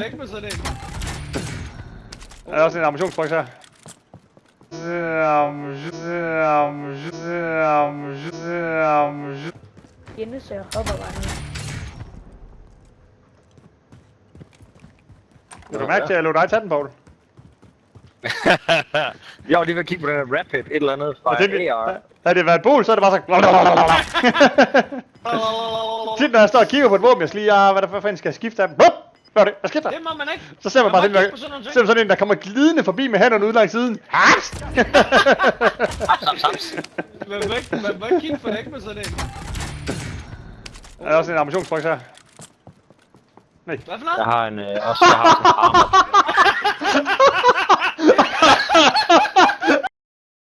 Ikke med sådan en. Der er også en ammunitionsboks her. Jenne så jeg hopper bare ned. Vil du mærke til, at jeg lå dig tage den, Paul? Jeg var lige ved at kigge på den her rap hit, et eller andet fra AR. havde det været et bol, så er det bare så... Tit når jeg står og kigger på et våben, jeg skal lige, ah, hvad der for fanden skal jeg skifte af dem? Hup! Hvad er det? Jeg skifter. Det må man ikke. Så ser man Man bare ikke der, på sådan ser man sådan en, der kommer glidende forbi med hænderne ud langs siden. Hast! Saps, saps. Man må ikke, man må ikke kigge for ikke med sådan en. Der er også en ammunitionsboks her. Hvad for Jeg noget? har en, øh, også, jeg har sådan en armor